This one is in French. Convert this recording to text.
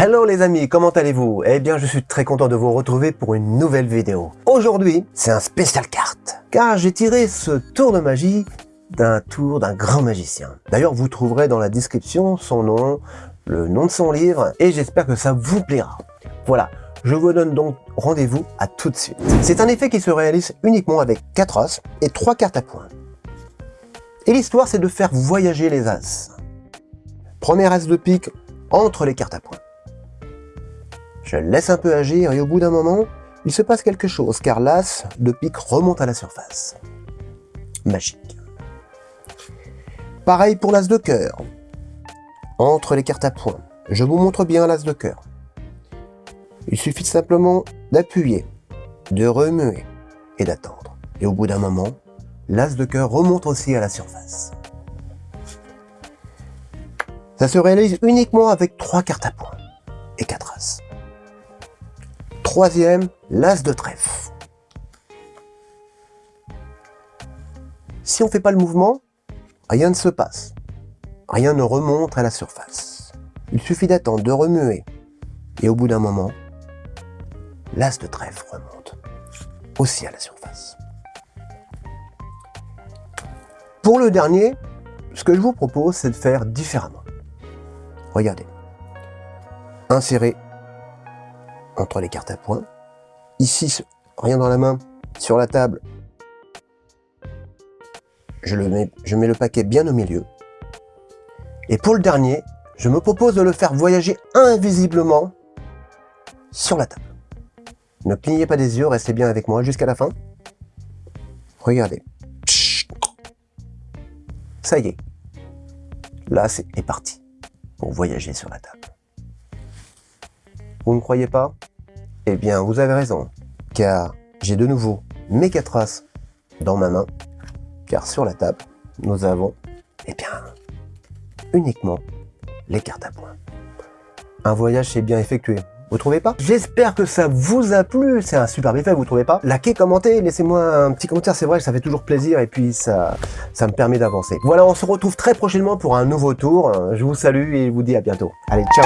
Hello les amis, comment allez-vous? Eh bien je suis très content de vous retrouver pour une nouvelle vidéo. Aujourd'hui, c'est un spécial carte, car j'ai tiré ce tour de magie d'un tour d'un grand magicien. D'ailleurs vous trouverez dans la description son nom, le nom de son livre, et j'espère que ça vous plaira. Voilà, je vous donne donc rendez-vous à tout de suite. C'est un effet qui se réalise uniquement avec 4 as et 3 cartes à points. Et l'histoire c'est de faire voyager les as. Premier as de pique entre les cartes à points. Je laisse un peu agir et au bout d'un moment, il se passe quelque chose car l'as de pique remonte à la surface. Magique. Pareil pour l'as de cœur. Entre les cartes à points, je vous montre bien l'as de cœur. Il suffit simplement d'appuyer, de remuer et d'attendre. Et au bout d'un moment, l'as de cœur remonte aussi à la surface. Ça se réalise uniquement avec trois cartes à points et quatre as. Troisième, l'as de trèfle. Si on ne fait pas le mouvement, rien ne se passe. Rien ne remonte à la surface. Il suffit d'attendre, de remuer. Et au bout d'un moment, l'as de trèfle remonte aussi à la surface. Pour le dernier, ce que je vous propose, c'est de faire différemment. Regardez. Insérer entre les cartes à points. Ici, rien dans la main, sur la table, je, mets le paquet bien au milieu. Et pour le dernier, je me propose de le faire voyager invisiblement sur la table. Ne clignez pas des yeux, restez bien avec moi jusqu'à la fin. Regardez. Ça y est. Là, c'est parti pour voyager sur la table. Vous ne croyez pas? Eh bien, vous avez raison, car j'ai de nouveau mes quatre as dans ma main, car sur la table, nous avons, eh bien, uniquement les cartes à points. Un voyage s'est bien effectué, vous trouvez pas? J'espère que ça vous a plu, c'est un super effet, vous trouvez pas? Likez, commentez, laissez-moi un petit commentaire, c'est vrai que ça fait toujours plaisir et puis ça, ça me permet d'avancer. Voilà, on se retrouve très prochainement pour un nouveau tour. Je vous salue et je vous dis à bientôt. Allez, ciao